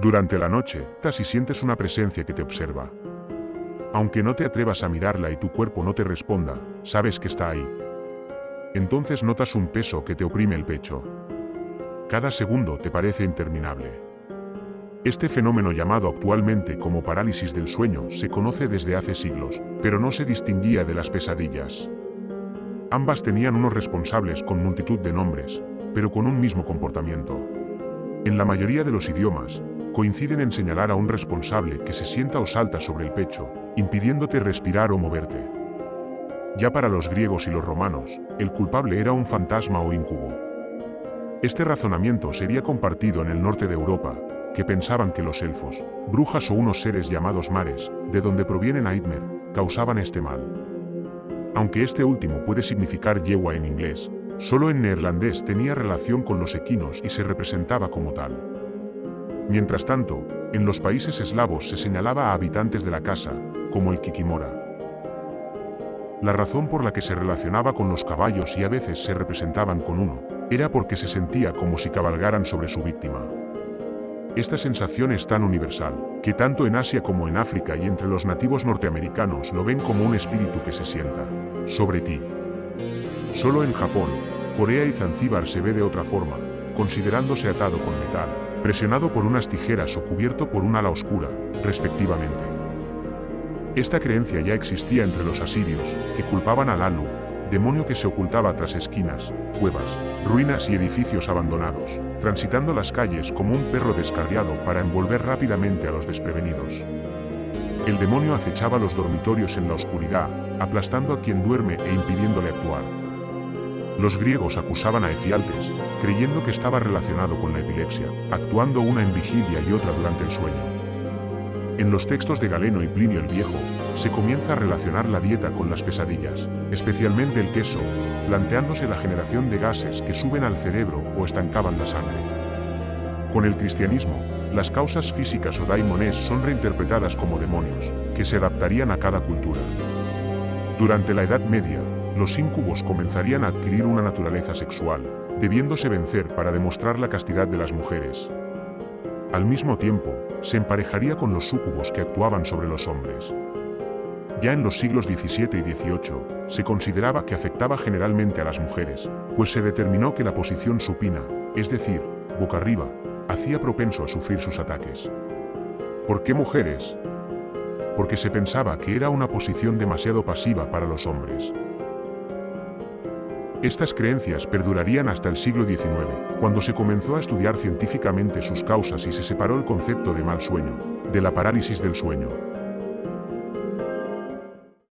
Durante la noche, casi sientes una presencia que te observa. Aunque no te atrevas a mirarla y tu cuerpo no te responda, sabes que está ahí. Entonces notas un peso que te oprime el pecho. Cada segundo te parece interminable. Este fenómeno llamado actualmente como parálisis del sueño se conoce desde hace siglos, pero no se distinguía de las pesadillas. Ambas tenían unos responsables con multitud de nombres, pero con un mismo comportamiento. En la mayoría de los idiomas, coinciden en señalar a un responsable que se sienta o salta sobre el pecho, impidiéndote respirar o moverte. Ya para los griegos y los romanos, el culpable era un fantasma o incubo. Este razonamiento sería compartido en el norte de Europa, que pensaban que los elfos, brujas o unos seres llamados mares, de donde provienen Aidmer, causaban este mal. Aunque este último puede significar yegua en inglés, solo en neerlandés tenía relación con los equinos y se representaba como tal. Mientras tanto, en los países eslavos se señalaba a habitantes de la casa, como el Kikimora. La razón por la que se relacionaba con los caballos y a veces se representaban con uno, era porque se sentía como si cabalgaran sobre su víctima. Esta sensación es tan universal, que tanto en Asia como en África y entre los nativos norteamericanos lo ven como un espíritu que se sienta sobre ti. Solo en Japón, Corea y Zanzíbar se ve de otra forma, considerándose atado con metal, presionado por unas tijeras o cubierto por un ala oscura, respectivamente. Esta creencia ya existía entre los asirios, que culpaban al Alu, demonio que se ocultaba tras esquinas, cuevas, ruinas y edificios abandonados, transitando las calles como un perro descarriado para envolver rápidamente a los desprevenidos. El demonio acechaba los dormitorios en la oscuridad, aplastando a quien duerme e impidiéndole actuar. Los griegos acusaban a Efialtes, creyendo que estaba relacionado con la epilepsia, actuando una en vigilia y otra durante el sueño. En los textos de Galeno y Plinio el Viejo, se comienza a relacionar la dieta con las pesadillas, especialmente el queso, planteándose la generación de gases que suben al cerebro o estancaban la sangre. Con el cristianismo, las causas físicas o daimones son reinterpretadas como demonios, que se adaptarían a cada cultura. Durante la Edad Media, los íncubos comenzarían a adquirir una naturaleza sexual, debiéndose vencer para demostrar la castidad de las mujeres. Al mismo tiempo, se emparejaría con los súcubos que actuaban sobre los hombres. Ya en los siglos XVII y XVIII, se consideraba que afectaba generalmente a las mujeres, pues se determinó que la posición supina, es decir, boca arriba, hacía propenso a sufrir sus ataques. ¿Por qué mujeres? Porque se pensaba que era una posición demasiado pasiva para los hombres. Estas creencias perdurarían hasta el siglo XIX, cuando se comenzó a estudiar científicamente sus causas y se separó el concepto de mal sueño, de la parálisis del sueño.